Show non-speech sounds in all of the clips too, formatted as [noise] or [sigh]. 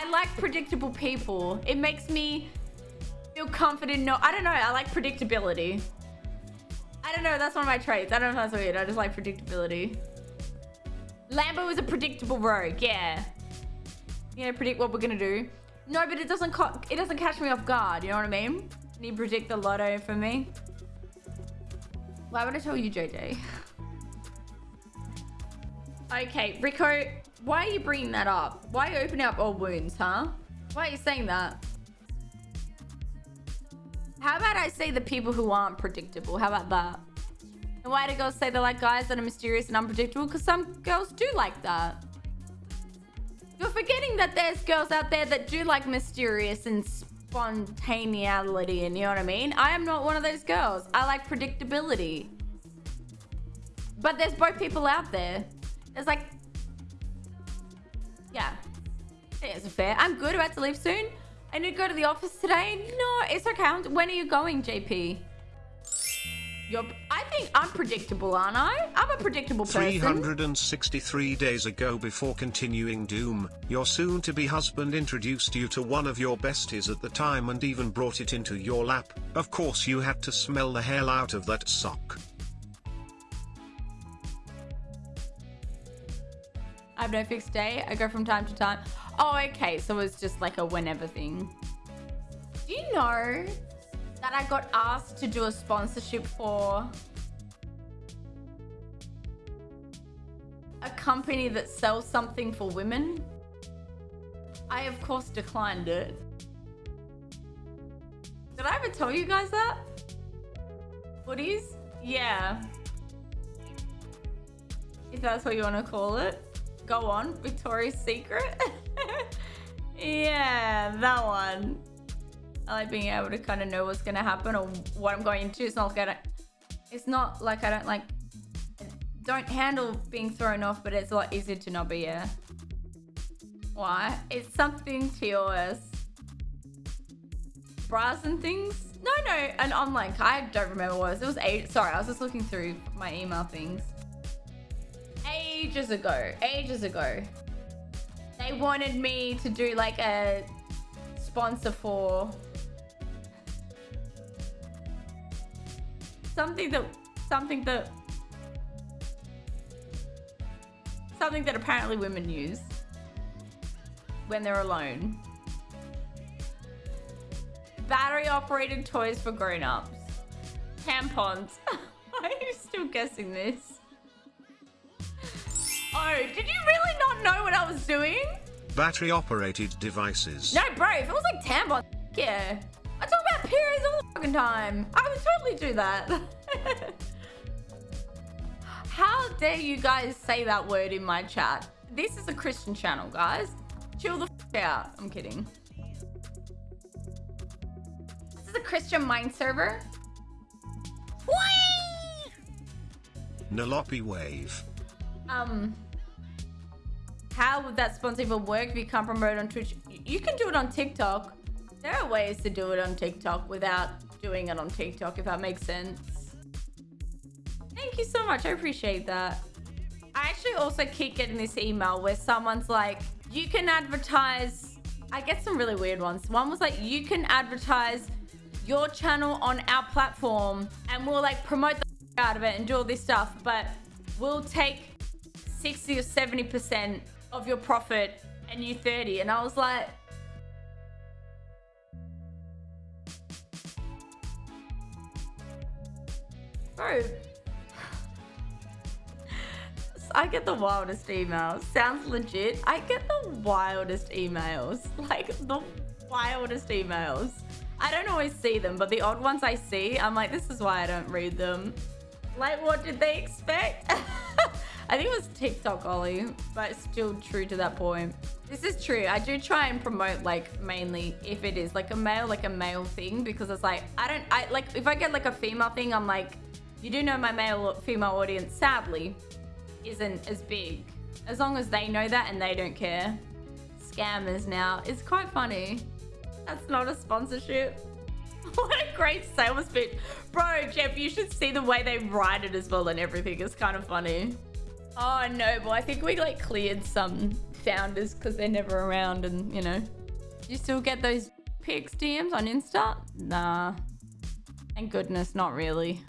I like predictable people. It makes me feel confident. No, I don't know. I like predictability. I don't know. That's one of my traits. I don't know if that's weird. I just like predictability. Lambo is a predictable rogue. Yeah. You know, predict what we're gonna do. No, but it doesn't. it doesn't catch me off guard. You know what I mean? Can you predict the lotto for me? Why would I tell you, JJ? [laughs] okay, Rico. Why are you bringing that up? Why are you opening up old wounds, huh? Why are you saying that? How about I say the people who aren't predictable? How about that? And why do girls say they like guys that are mysterious and unpredictable? Because some girls do like that. You're forgetting that there's girls out there that do like mysterious and spontaneity and you know what I mean? I am not one of those girls. I like predictability. But there's both people out there. There's like... Yeah. It's fair. I'm good. About to leave soon. I need to go to the office today. No, it's okay. When are you going, JP? You're, I think I'm predictable, aren't I? I'm a predictable person. 363 days ago before continuing Doom, your soon-to-be husband introduced you to one of your besties at the time and even brought it into your lap. Of course you had to smell the hell out of that sock. Have no fixed day. I go from time to time. Oh, okay. So it's just like a whenever thing. Do you know that I got asked to do a sponsorship for a company that sells something for women? I, of course, declined it. Did I ever tell you guys that? Hoodies? Yeah. If that's what you want to call it. Go on, Victoria's Secret. [laughs] yeah, that one. I like being able to kind of know what's going to happen or what I'm going into. It's not don't, it's not like I don't like, don't handle being thrown off, but it's a lot easier to not be, yeah. Why? It's something to yours. Bras and things? No, no, an online, I don't remember what it was. It was eight, sorry, I was just looking through my email things. Ages ago, ages ago. They wanted me to do like a sponsor for something that something that something that apparently women use when they're alone. Battery operated toys for grown-ups. Tampons. Why [laughs] Are you still guessing this? Oh, did you really not know what I was doing? Battery operated devices. No, bro, if it was like tampons, yeah. I talk about periods all the fucking time. I would totally do that. [laughs] How dare you guys say that word in my chat? This is a Christian channel, guys. Chill the out. I'm kidding. This is a Christian mind server. Whee! Nalopi wave. Um, how would that sponsor even work if you can't promote on Twitch? You can do it on TikTok. There are ways to do it on TikTok without doing it on TikTok, if that makes sense. Thank you so much. I appreciate that. I actually also keep getting this email where someone's like, you can advertise. I get some really weird ones. One was like, you can advertise your channel on our platform and we'll like promote the out of it and do all this stuff, but we'll take 60 or 70% of your profit and you 30. And I was like, Bro. I get the wildest emails. Sounds legit. I get the wildest emails. [laughs] Like, the wildest emails. I don't always see them, but the odd ones I see, I'm like, this is why I don't read them. Like, what did they expect? [laughs] I think it was TikTok Ollie, but still true to that point. This is true. I do try and promote like mainly if it is like a male, like a male thing, because it's like, I don't, I like, if I get like a female thing, I'm like, you do know my male or female audience, sadly, isn't as big. As long as they know that and they don't care. Scammers now. It's quite funny. That's not a sponsorship. [laughs] what a great sales pitch. Bro, Jeff, you should see the way they write it as well and everything. It's kind of funny. Oh no, but I think we like cleared some founders because they're never around and, you know. You still get those pics DMs on Insta? Nah. Thank goodness, not really.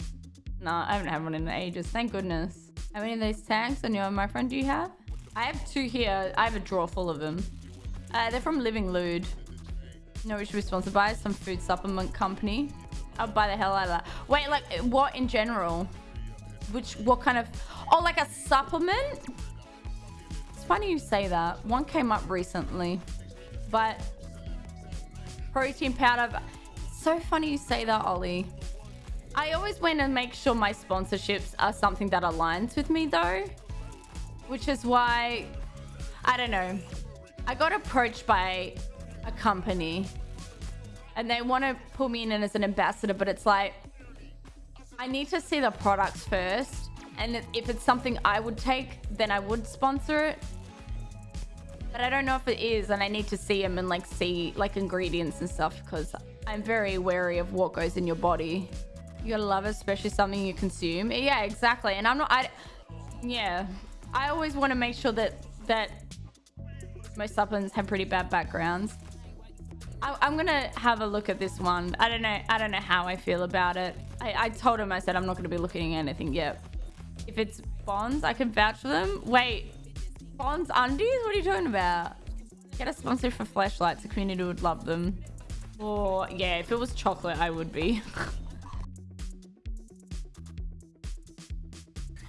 Nah, I haven't had one in ages. Thank goodness. How many of those tags on your my friend do you have? I have two here. I have a drawer full of them. Uh, they're from Living Lude. No, we should be sponsored by some food supplement company. I'll buy the hell out of that. Wait, like what in general? Which, what kind of, oh, like a supplement? It's funny you say that. One came up recently, but protein powder. So funny you say that, Ollie. I always want to make sure my sponsorships are something that aligns with me though, which is why, I don't know. I got approached by a company and they want to pull me in as an ambassador, but it's like, I need to see the products first. And if it's something I would take, then I would sponsor it. But I don't know if it is, and I need to see them and like see like ingredients and stuff because I'm very wary of what goes in your body. You gotta love it, especially something you consume. Yeah, exactly. And I'm not, I, yeah. I always want to make sure that, that most supplements have pretty bad backgrounds. I, am gonna have a look at this one. I don't know. I don't know how I feel about it. I, I told him I said I'm not gonna be looking at anything yet. If it's bonds, I can vouch for them. Wait, bonds undies? What are you talking about? Get a sponsor for flashlights. The community would love them. Or yeah, if it was chocolate, I would be. [laughs]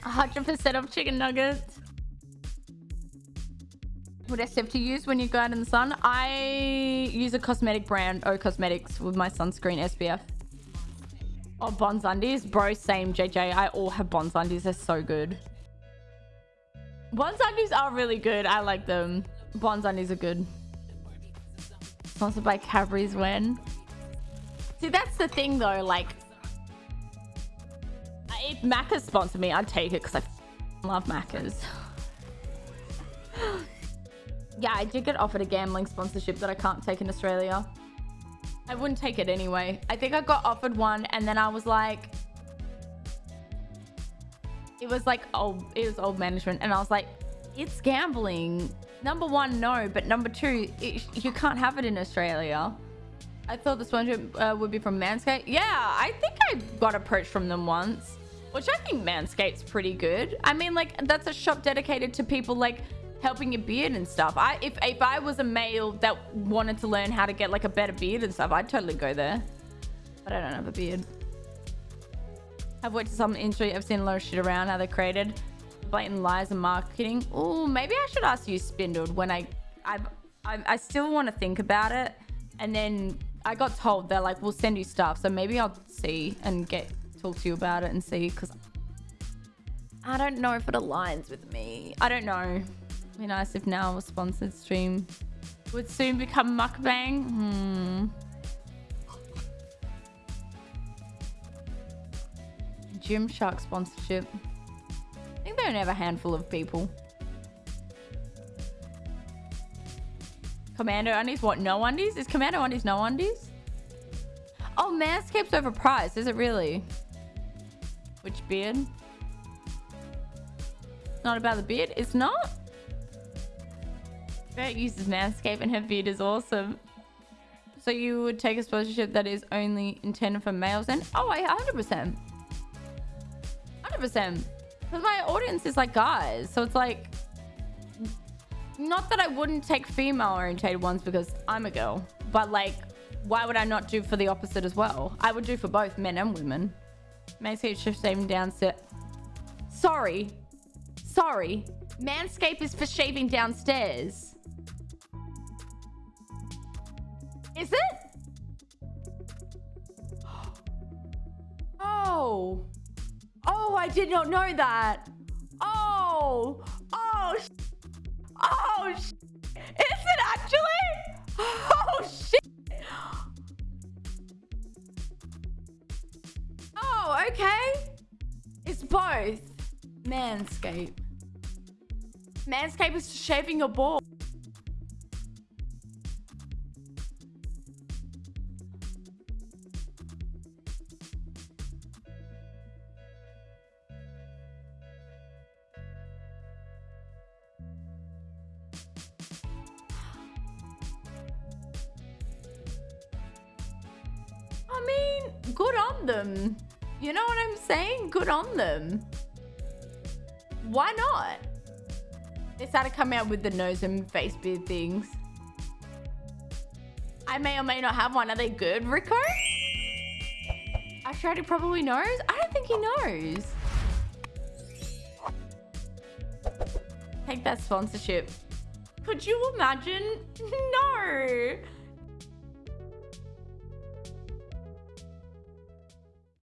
100% of chicken nuggets. SPF to use when you go out in the sun? I use a cosmetic brand, O Cosmedics, with my sunscreen SPF. Oh, Bonds undies. Bro, same, JJ. I all have Bonds undies. They're so good. Bonds undies are really good. I like them. Bonds undies are good. Sponsored by Cadbury's when? See, that's the thing though. Like, if Macca's sponsored me, I'd take it because I love Macca's. [laughs] yeah, I did get offered a gambling sponsorship that I can't take in Australia. I wouldn't take it anyway. I think I got offered one and then I was like... It was like old, it was old management and I was like, it's gambling. Number one, no. But number two, it, you can't have it in Australia. I thought the sponsorship uh, would be from Manscaped. Yeah, I think I got approached from them once. Which I think Manscaped's pretty good. I mean, like, that's a shop dedicated to people, like, helping your beard and stuff. I if, if I was a male that wanted to learn how to get, like, a better beard and stuff, I'd totally go there. But I don't have a beard. I've worked in some industry. I've seen a lot of shit around how they're created. Blatant lies and marketing. Oh, maybe I should ask you, Spindled, when I... I've, I, I still want to think about it. And then I got told they're like, we'll send you stuff. So maybe I'll see and get talk to you about it and see because I don't know if it aligns with me. I don't know. It'd be nice if now a sponsored stream would soon become mukbang. Hmm. Gymshark sponsorship. I think they only have a handful of people. Commando undies? What? No undies? Is Commando undies no undies? Oh, Manscaped's overpriced. Is it really? Which beard? Not about the beard? It's not? Bert uses Manscaped and her beard is awesome. So you would take a sponsorship that is only intended for males then? Oh, I 100%. 100%. Because my audience is like guys. So it's like... Not that I wouldn't take female orientated ones because I'm a girl. But like, why would I not do for the opposite as well? I would do for both men and women. Manscaped shift shaving downstairs. Sorry. Sorry. Manscaped is for shaving downstairs. Is it? [gasps] Oh. Oh, I did not know that. Oh. Oh. Oh. Is it actually? [gasps] Oh, shit. Oh, okay. It's both. Manscape. Manscaped is shaving your ball. I mean, good on them. You know what I'm saying? Good on them. Why not? They started coming out with the nose and face beard things. I may or may not have one. Are they good, Rico? Ashrati probably knows. I don't think he knows. Take that sponsorship. Could you imagine? [laughs] No.